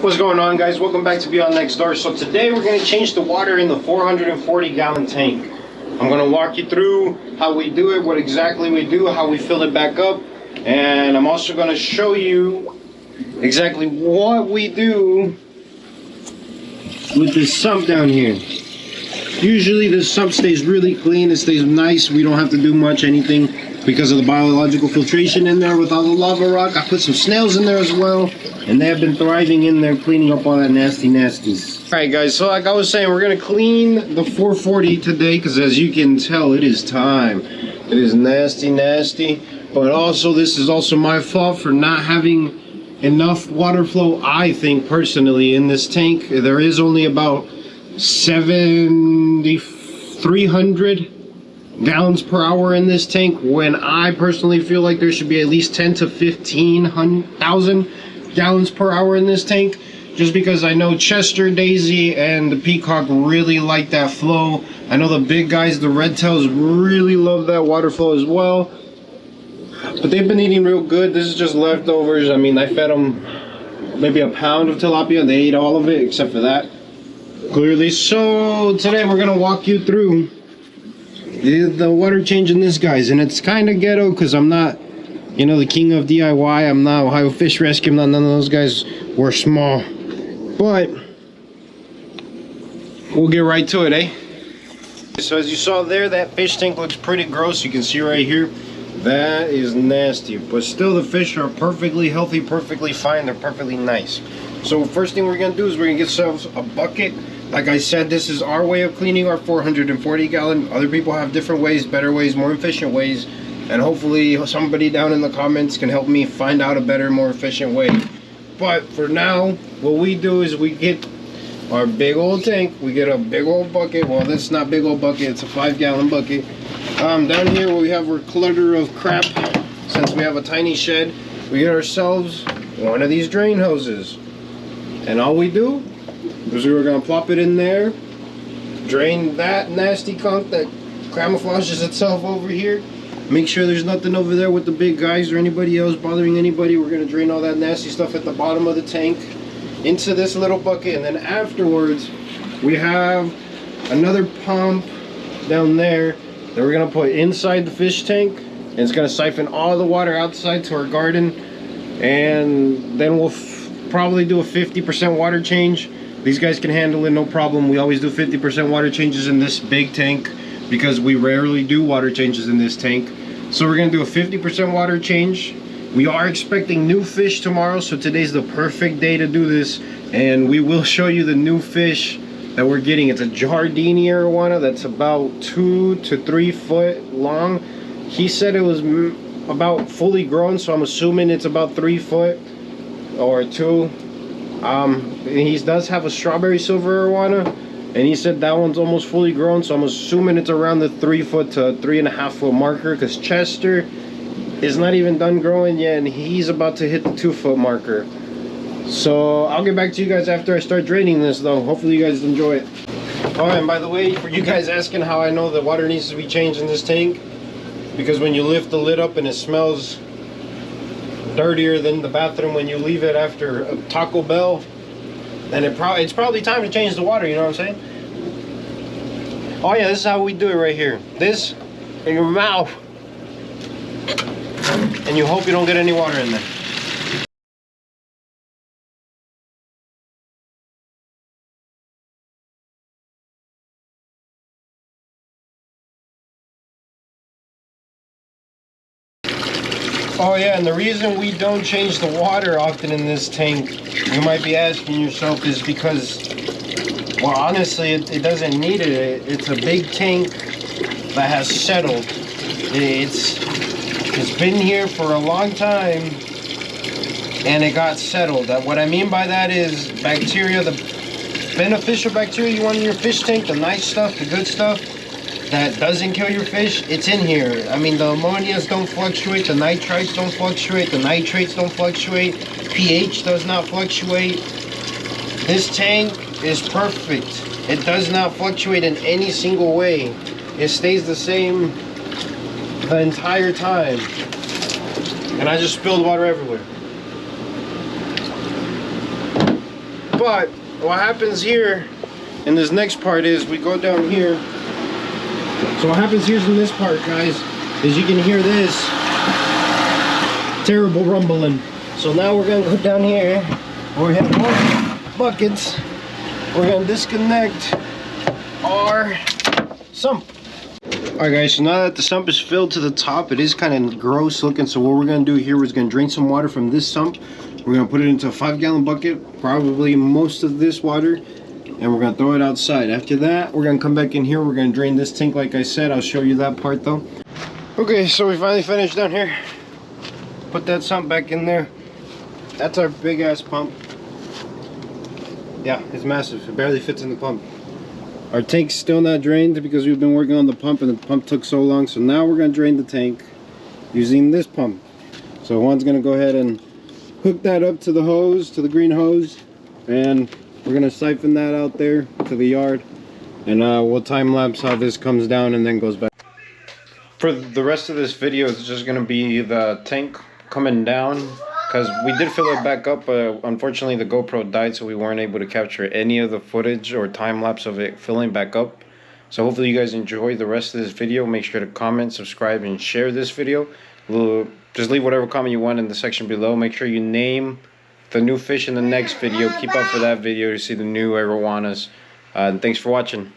What's going on guys? Welcome back to Beyond Next Door. So today we're going to change the water in the 440 gallon tank. I'm going to walk you through how we do it, what exactly we do, how we fill it back up, and I'm also going to show you exactly what we do with this sump down here. Usually the sump stays really clean, it stays nice, we don't have to do much anything because of the biological filtration in there with all the lava rock. I put some snails in there as well, and they have been thriving in there, cleaning up all that nasty nasties. All right, guys, so like I was saying, we're gonna clean the 440 today, because as you can tell, it is time. It is nasty, nasty, but also this is also my fault for not having enough water flow, I think, personally, in this tank. There is only about 7,300 gallons per hour in this tank when I personally feel like there should be at least 10 to 15,000 gallons per hour in this tank just because I know Chester, Daisy, and the Peacock really like that flow. I know the big guys, the red tails, really love that water flow as well. But they've been eating real good. This is just leftovers. I mean, I fed them maybe a pound of tilapia. They ate all of it except for that. Clearly. So today we're going to walk you through the water change in this guys and it's kind of ghetto because i'm not you know the king of diy i'm not ohio fish rescue i'm not none of those guys we're small. But we'll get right to it eh? So as you saw there that fish tank looks pretty gross you can see right here that is nasty but still the fish are perfectly healthy perfectly fine they're perfectly nice so first thing we're gonna do is we're gonna get ourselves a bucket like I said, this is our way of cleaning our 440 gallon. Other people have different ways, better ways, more efficient ways. And hopefully somebody down in the comments can help me find out a better, more efficient way. But for now, what we do is we get our big old tank. We get a big old bucket. Well, this is not big old bucket. It's a five gallon bucket. Um, down here we have our clutter of crap. Since we have a tiny shed, we get ourselves one of these drain hoses. And all we do is we were to plop it in there, drain that nasty conch that camouflages itself over here. Make sure there's nothing over there with the big guys or anybody else bothering anybody. We're to drain all that nasty stuff at the bottom of the tank into this little bucket. And then afterwards, we have another pump down there that we're going to put inside the fish tank. And it's going to siphon all the water outside to our garden. And then we'll probably do a 50% water change these guys can handle it no problem. We always do 50% water changes in this big tank because we rarely do water changes in this tank. So we're gonna do a 50% water change. We are expecting new fish tomorrow, so today's the perfect day to do this. And we will show you the new fish that we're getting. It's a Jardini arowana that's about two to three foot long. He said it was about fully grown, so I'm assuming it's about three foot or two um, he does have a strawberry silver arowana, and he said that one's almost fully grown, so I'm assuming it's around the three foot to three and a half foot marker, because Chester is not even done growing yet, and he's about to hit the two foot marker. So I'll get back to you guys after I start draining this though. Hopefully you guys enjoy it. Oh, and by the way, for you guys asking how I know the water needs to be changed in this tank, because when you lift the lid up and it smells dirtier than the bathroom when you leave it after a Taco Bell, then it pro it's probably time to change the water, you know what I'm saying? Oh yeah, this is how we do it right here. This in your mouth. And you hope you don't get any water in there. Oh yeah, and the reason we don't change the water often in this tank, you might be asking yourself, is because, well honestly, it, it doesn't need it. It's a big tank that has settled. It's, it's been here for a long time and it got settled. Uh, what I mean by that is bacteria, the beneficial bacteria you want in your fish tank, the nice stuff, the good stuff, that doesn't kill your fish, it's in here. I mean, the ammonias don't fluctuate, the nitrites don't fluctuate, the nitrates don't fluctuate, pH does not fluctuate. This tank is perfect. It does not fluctuate in any single way. It stays the same the entire time. And I just spilled water everywhere. But what happens here in this next part is we go down here. So what happens here in this part, guys, is you can hear this terrible rumbling. So now we're gonna go down here. We have more buckets. We're gonna disconnect our sump. Alright guys, so now that the sump is filled to the top, it is kind of gross looking. So what we're gonna do here is gonna drain some water from this sump. We're gonna put it into a five gallon bucket, probably most of this water, and we're gonna throw it outside. After that, we're gonna come back in here. We're gonna drain this tank like I said. I'll show you that part though. Okay, so we finally finished down here. Put that sump back in there. That's our big ass pump. Yeah, it's massive. It barely fits in the pump. Our tank's still not drained because we've been working on the pump and the pump took so long. So now we're going to drain the tank using this pump. So Juan's going to go ahead and hook that up to the hose, to the green hose. And we're going to siphon that out there to the yard. And uh, we'll time lapse how this comes down and then goes back. For the rest of this video, it's just going to be the tank coming down because we did fill it back up but unfortunately the GoPro died so we weren't able to capture any of the footage or time lapse of it filling back up. So hopefully you guys enjoy the rest of this video. Make sure to comment subscribe and share this video. Just leave whatever comment you want in the section below. Make sure you name the new fish in the next video. Keep up for that video to see the new arowanas. Uh, and thanks for watching